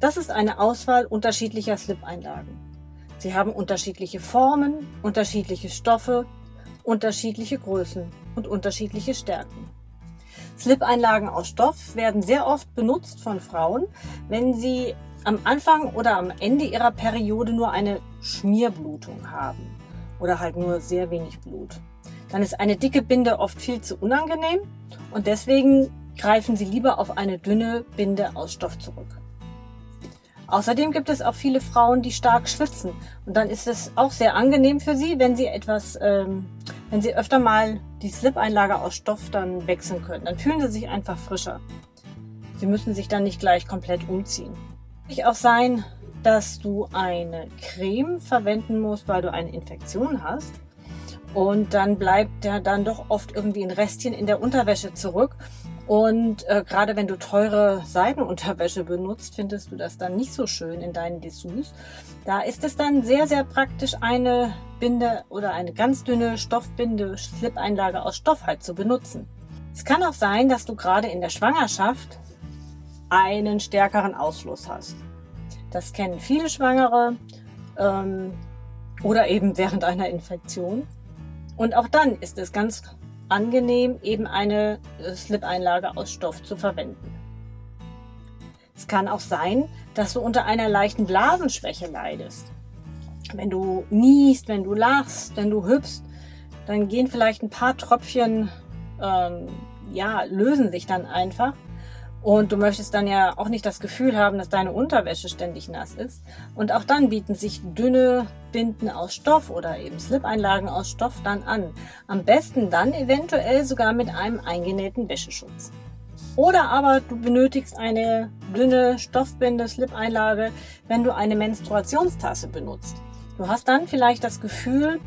Das ist eine Auswahl unterschiedlicher Slip-Einlagen. Sie haben unterschiedliche Formen, unterschiedliche Stoffe, unterschiedliche Größen und unterschiedliche Stärken. Slip-Einlagen aus Stoff werden sehr oft benutzt von Frauen, wenn sie am Anfang oder am Ende ihrer Periode nur eine Schmierblutung haben oder halt nur sehr wenig Blut. Dann ist eine dicke Binde oft viel zu unangenehm und deswegen greifen Sie lieber auf eine dünne Binde aus Stoff zurück. Außerdem gibt es auch viele Frauen, die stark schwitzen und dann ist es auch sehr angenehm für sie, wenn sie etwas, ähm, wenn sie öfter mal die Slip-Einlage aus Stoff dann wechseln können. Dann fühlen sie sich einfach frischer. Sie müssen sich dann nicht gleich komplett umziehen. Kann auch sein, dass du eine Creme verwenden musst, weil du eine Infektion hast. Und dann bleibt ja dann doch oft irgendwie ein Restchen in der Unterwäsche zurück. Und äh, gerade wenn du teure Seidenunterwäsche benutzt, findest du das dann nicht so schön in deinen Dessous. Da ist es dann sehr, sehr praktisch, eine Binde oder eine ganz dünne Stoffbinde, Slip-Einlage aus Stoff halt zu benutzen. Es kann auch sein, dass du gerade in der Schwangerschaft einen stärkeren Ausfluss hast. Das kennen viele Schwangere ähm, oder eben während einer Infektion. Und auch dann ist es ganz angenehm, eben eine äh, Slip-Einlage aus Stoff zu verwenden. Es kann auch sein, dass du unter einer leichten Blasenschwäche leidest. Wenn du niest, wenn du lachst, wenn du hüpfst, dann gehen vielleicht ein paar Tröpfchen, ähm, ja, lösen sich dann einfach und du möchtest dann ja auch nicht das Gefühl haben, dass deine Unterwäsche ständig nass ist. Und auch dann bieten sich dünne Binden aus Stoff oder eben Slip-Einlagen aus Stoff dann an. Am besten dann eventuell sogar mit einem eingenähten Wäscheschutz. Oder aber du benötigst eine dünne Stoffbinde, Slip-Einlage, wenn du eine Menstruationstasse benutzt. Du hast dann vielleicht das Gefühl,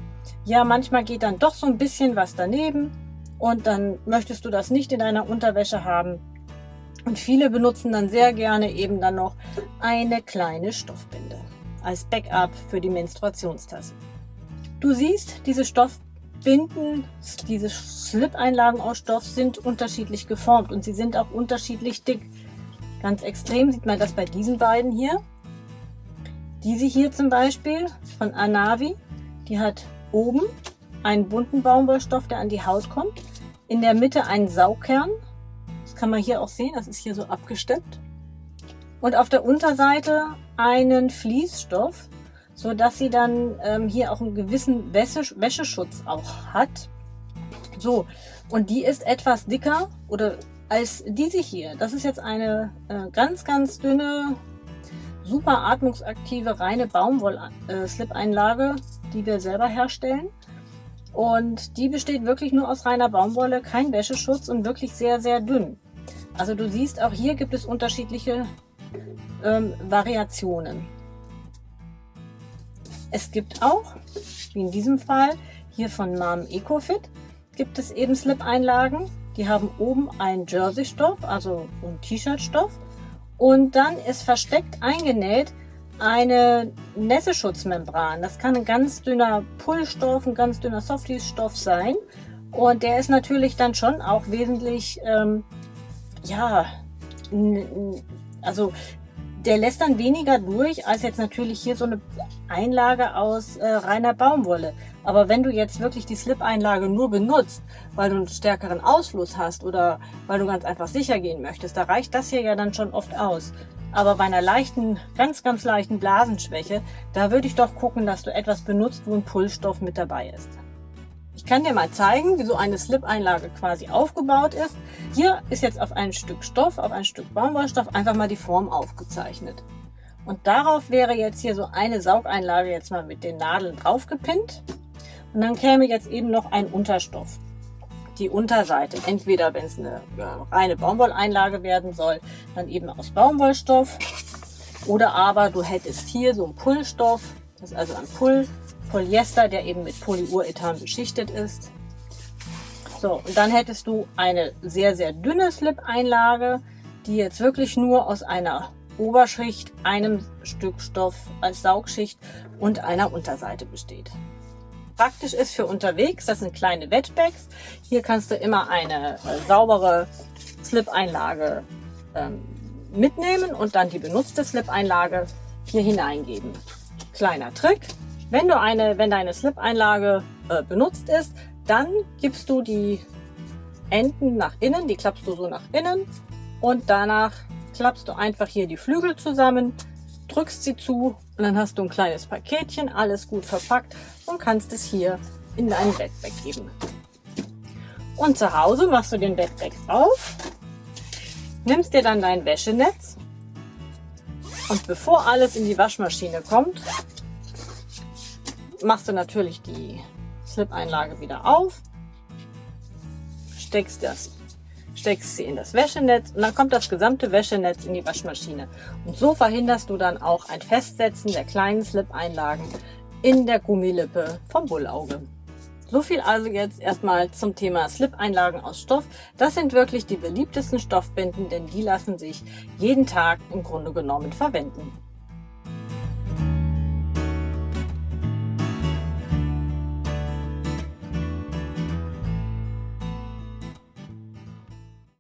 ja, manchmal geht dann doch so ein bisschen was daneben und dann möchtest du das nicht in deiner Unterwäsche haben und viele benutzen dann sehr gerne eben dann noch eine kleine Stoffbinde als Backup für die Menstruationstasse. Du siehst, diese Stoffbinden, diese Slip-Einlagen aus Stoff sind unterschiedlich geformt und sie sind auch unterschiedlich dick. Ganz extrem sieht man das bei diesen beiden hier. Diese hier zum Beispiel von Anavi, die hat oben einen bunten Baumwollstoff, der an die Haut kommt. In der Mitte einen Saugkern kann man hier auch sehen, das ist hier so abgesteppt. Und auf der Unterseite einen Fließstoff, so dass sie dann ähm, hier auch einen gewissen Wäsche, Wäscheschutz auch hat. So, und die ist etwas dicker oder als diese hier. Das ist jetzt eine äh, ganz, ganz dünne, super atmungsaktive, reine Baumwoll-Slip-Einlage, äh, die wir selber herstellen. Und die besteht wirklich nur aus reiner Baumwolle, kein Wäscheschutz und wirklich sehr, sehr dünn. Also du siehst, auch hier gibt es unterschiedliche ähm, Variationen. Es gibt auch, wie in diesem Fall, hier von Mom EcoFit, gibt es eben Slip-Einlagen. Die haben oben einen Jersey-Stoff, also einen T-Shirt-Stoff. Und dann ist versteckt eingenäht eine Nässeschutzmembran. Das kann ein ganz dünner Pullstoff, ein ganz dünner Softies-Stoff sein. Und der ist natürlich dann schon auch wesentlich ähm, ja, also der lässt dann weniger durch als jetzt natürlich hier so eine Einlage aus äh, reiner Baumwolle. Aber wenn du jetzt wirklich die Slip-Einlage nur benutzt, weil du einen stärkeren Ausfluss hast oder weil du ganz einfach sicher gehen möchtest, da reicht das hier ja dann schon oft aus. Aber bei einer leichten, ganz, ganz leichten Blasenschwäche, da würde ich doch gucken, dass du etwas benutzt, wo ein Pullstoff mit dabei ist. Ich kann dir mal zeigen, wie so eine Slip-Einlage quasi aufgebaut ist. Hier ist jetzt auf ein Stück Stoff, auf ein Stück Baumwollstoff einfach mal die Form aufgezeichnet. Und darauf wäre jetzt hier so eine Saugeinlage jetzt mal mit den Nadeln draufgepinnt. Und dann käme jetzt eben noch ein Unterstoff. Die Unterseite, entweder wenn es eine reine Baumwolleinlage werden soll, dann eben aus Baumwollstoff. Oder aber du hättest hier so einen Pullstoff, das ist also ein Pull Polyester, der eben mit Polyurethan beschichtet ist. So, und dann hättest du eine sehr, sehr dünne Slip-Einlage, die jetzt wirklich nur aus einer Oberschicht, einem Stück Stoff als Saugschicht und einer Unterseite besteht. Praktisch ist für unterwegs, das sind kleine Wetbags. Hier kannst du immer eine äh, saubere Slip-Einlage ähm, mitnehmen und dann die benutzte Slip-Einlage hier hineingeben. Kleiner Trick, wenn, du eine, wenn deine Slip-Einlage äh, benutzt ist, dann gibst du die Enden nach innen, die klappst du so nach innen und danach klappst du einfach hier die Flügel zusammen, drückst sie zu und dann hast du ein kleines Paketchen, alles gut verpackt und kannst es hier in dein Bettbag geben. Und zu Hause machst du den Bettbag auf, nimmst dir dann dein Wäschenetz und bevor alles in die Waschmaschine kommt, machst du natürlich die Slip-Einlage wieder auf, steckst, das, steckst sie in das Wäschenetz und dann kommt das gesamte Wäschenetz in die Waschmaschine. Und so verhinderst du dann auch ein Festsetzen der kleinen Slip-Einlagen in der Gummilippe vom Bullauge. So viel also jetzt erstmal zum Thema Slip-Einlagen aus Stoff. Das sind wirklich die beliebtesten Stoffbinden, denn die lassen sich jeden Tag im Grunde genommen verwenden.